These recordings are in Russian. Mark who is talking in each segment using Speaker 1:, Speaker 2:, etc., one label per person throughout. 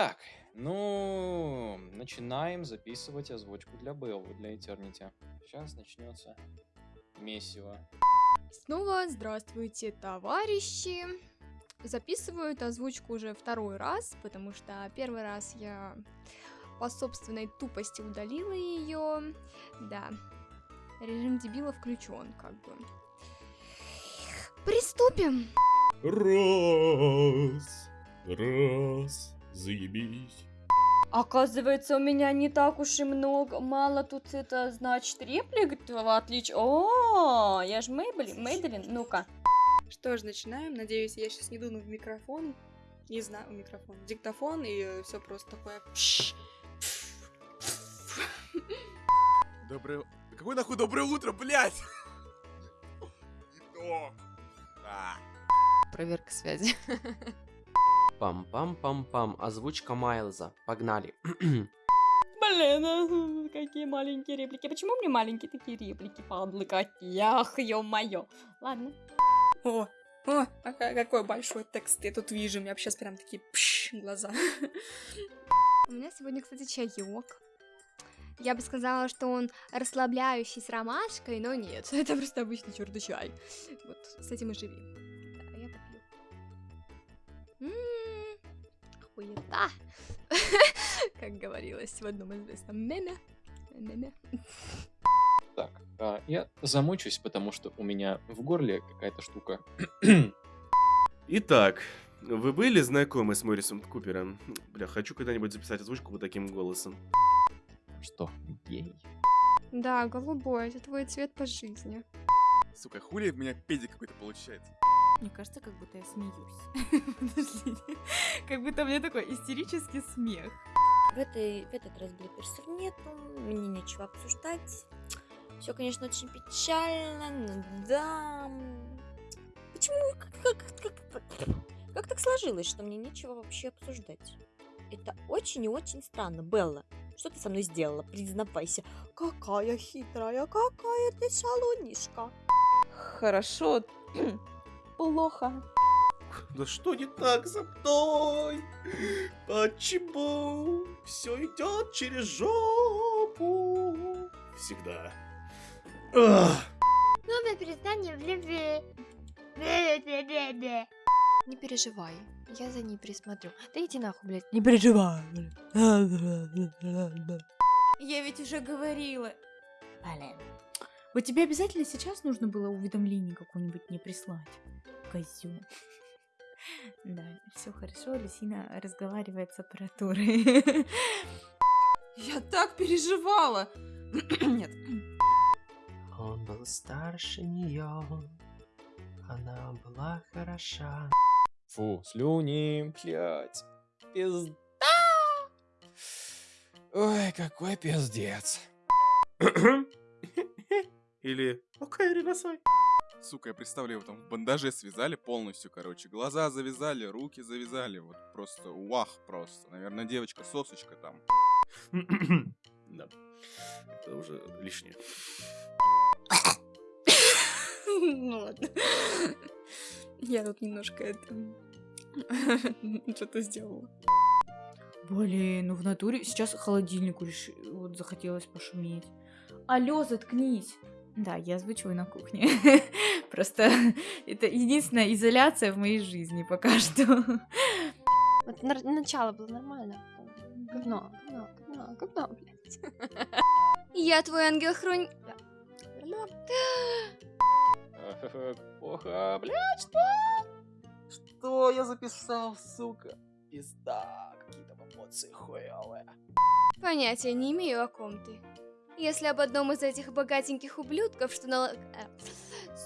Speaker 1: Так, ну, начинаем записывать озвучку для Беллы, для Eternity. Сейчас начнется месиво.
Speaker 2: Снова здравствуйте, товарищи. Записываю эту озвучку уже второй раз, потому что первый раз я по собственной тупости удалила ее. Да, режим дебила включен, как бы. Приступим.
Speaker 3: Раз, раз, заебись.
Speaker 4: Оказывается, у меня не так уж и много, мало тут это, значит, реплик, в отличие... О, я же Мейблин, Мейблин, ну-ка.
Speaker 5: Что ж, начинаем. Надеюсь, я сейчас не дуну в микрофон. Не знаю, микрофон. Диктофон и все просто такое.
Speaker 6: Доброе... Какое нахуй доброе утро, блядь? А.
Speaker 7: Проверка связи. Пам-пам-пам-пам. Озвучка Майлза. Погнали.
Speaker 4: Блин, а, какие маленькие реплики. Почему мне маленькие такие реплики, падлы какие? Ах, ё-моё. Ладно.
Speaker 5: О, о, а ка- какой большой текст я тут вижу. У меня сейчас прям такие пш, глаза.
Speaker 2: У меня сегодня, кстати, чаек. Я бы сказала, что он расслабляющий с ромашкой, но нет, это просто обычный черный чай. Вот, с этим и живи. Как говорилось в одном известном меме. Меме.
Speaker 1: Так, а, я замучусь, потому что у меня в горле какая-то штука.
Speaker 3: Итак, вы были знакомы с Моррисом Купером? Бля, хочу когда-нибудь записать озвучку вот таким голосом.
Speaker 1: Что, гей?
Speaker 2: Да, голубой, это твой цвет по жизни.
Speaker 6: Сука, хули у меня педик какой-то получается.
Speaker 8: Мне кажется, как будто я смеюсь. Подождите. Как будто у меня такой истерический смех.
Speaker 4: В, этой, в этот раз блиперсов нету, мне нечего обсуждать. Все, конечно, очень печально, но да. Почему, как, как, как, как так сложилось, что мне нечего вообще обсуждать? Это очень и очень странно. Белла, что ты со мной сделала? Признавайся. Какая хитрая, какая ты шалунишка.
Speaker 8: Хорошо. Плохо.
Speaker 3: Да что не так со мной? Почему все идет через жопу? Всегда. Ах.
Speaker 2: Новое признание в любви. Не переживай, я за ней присмотрю. Да иди нахуй, блядь. Не переживай.
Speaker 8: Я ведь уже говорила. Блин. Вот тебе обязательно сейчас нужно было уведомление какое-нибудь мне прислать. Козю. Да, все хорошо, Люсина разговаривает с аппаратурой. Я так переживала. Нет.
Speaker 7: Он был старше нее. Она была хороша.
Speaker 1: Фу, слюни, блядь. Пизда. Ой, какой пиздец.
Speaker 3: Или окей, риносой.
Speaker 6: Сука, я представляю, его там в бандаже связали полностью, короче. Глаза завязали, руки завязали. Вот просто вах просто. Наверное, девочка-сосочка там.
Speaker 3: Да. Это уже лишнее.
Speaker 5: Ну ладно. Я тут немножко это... Что-то сделала.
Speaker 8: Блин, ну в натуре сейчас холодильнику реш... вот захотелось пошуметь. Алло, заткнись. Да, я озвучиваю на кухне. Просто это единственная изоляция в моей жизни пока что.
Speaker 2: Вот на- начало было нормально. Говно, говно, говно, говно, блядь. Я твой ангел-хронь...
Speaker 1: Плохо, блядь, что? Что я записал, сука? Пизда, какие-то эмоции хуевые.
Speaker 2: Понятия не имею, о ком ты. Если об одном из этих богатеньких ублюдков, что на...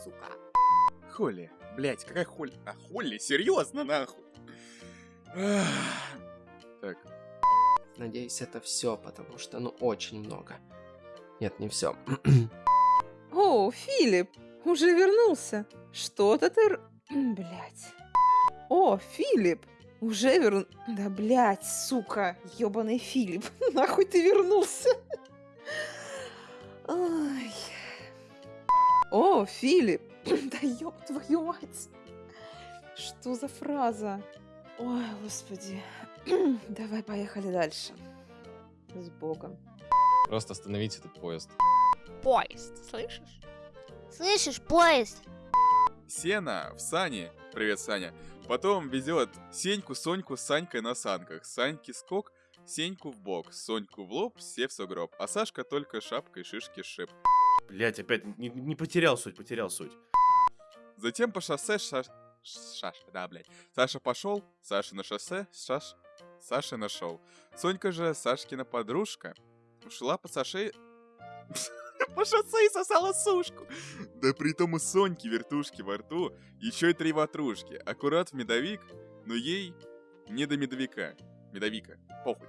Speaker 2: Сука.
Speaker 6: Холли. Блять, какая Холли? А, Холли? Серьезно, нахуй? Ах. Так,
Speaker 7: Надеюсь, это все, потому что, ну, очень много. Нет, не все.
Speaker 9: О, Филипп, уже вернулся. Что-то ты... Блять. О, Филипп, уже верн... Да, блять, сука, ёбаный Филипп. Нахуй ты вернулся? Ай. О, Филипп, да ёб твою мать. Что за фраза? Ой, господи. Давай, поехали дальше. С Богом.
Speaker 1: Просто остановите этот поезд.
Speaker 4: Поезд, слышишь? Слышишь, поезд?
Speaker 6: Сена в сане. Привет, Саня. Потом везет Сеньку, Соньку с Санькой на санках. Саньки скок, Сеньку в бок, Соньку в лоб, все в сугроб. А Сашка только шапкой шишки шип.
Speaker 3: Блять, опять не, не потерял суть, потерял суть.
Speaker 6: Затем по шоссе Шаш... Шаш, да, блядь. Саша пошел, Саша на шоссе, Шаш... Саша нашел. Сонька же, Сашкина подружка, ушла по Саше... По шоссе и сосала сушку. Да при том у Соньки вертушки во рту, еще и три ватрушки. Аккурат в медовик, но ей не до медовика. Медовика. Похуй.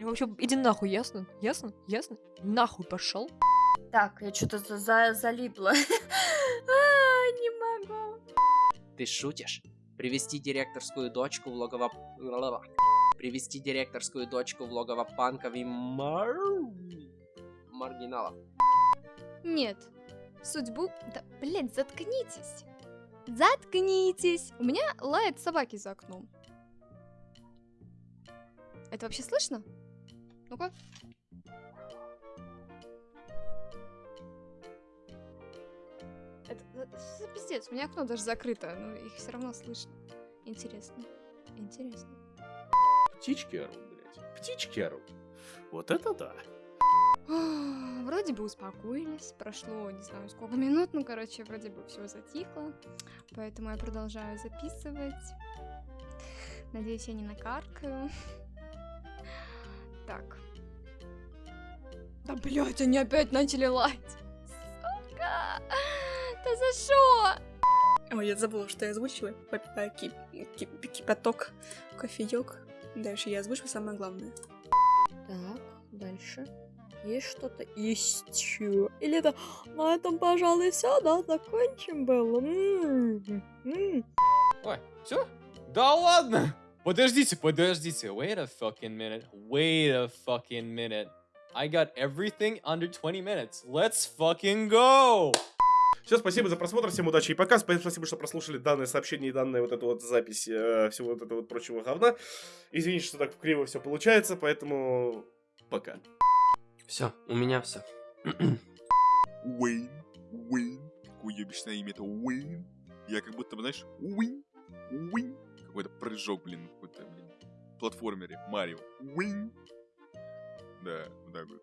Speaker 10: Вообще, иди нахуй, ясно? Ясно? Ясно? Нахуй пошел.
Speaker 4: Так, я что-то за за залипла. А, Не могу.
Speaker 7: Ты шутишь? Привести директорскую дочку в логово... Привести директорскую дочку в логово панков и мар... маргиналов.
Speaker 2: Нет. Судьбу... Да, блядь, заткнитесь. Заткнитесь. У меня лают собаки за окном. Это вообще слышно? Ну-ка. Это, это что за пиздец? У меня окно даже закрыто, но их все равно слышно. Интересно. Интересно.
Speaker 3: Птички орут, блядь. Птички орут. Вот это да.
Speaker 2: А, Вроде бы успокоились, прошло не знаю сколько минут, ну короче, вроде бы все затихло, поэтому я продолжаю записывать. Надеюсь, я не накаркаю. Так. Да блять, они опять начали лать. Сука! Да за что?
Speaker 5: Ой, я забыла, что я озвучила. Попиваю кипяток, кофеек. Дальше я озвучу самое главное.
Speaker 4: Так, дальше. Есть что-то еще? Или это на этом, пожалуй, все, да, закончим было. М, м.
Speaker 1: Ой, все? Да ладно! Подождите, подождите. Wait a fucking minute. Wait a fucking minute. I got everything under 20 minutes. Let's fucking go!
Speaker 3: Все, спасибо за просмотр, всем удачи и пока. Спа- Спасибо, что прослушали данное сообщение и данную вот эту вот запись э, всего вот этого вот прочего говна. Извините, что так криво все получается, поэтому пока.
Speaker 7: Все, у меня все.
Speaker 6: Уэйн, Уэйн. Какое ебичное имя это Уэйн. Я как будто, бы, знаешь, Уэйн, Уэйн. Какой-то прыжок, блин, какой-то, блин, платформере. Марио. Уэйн. Да, вот так вот.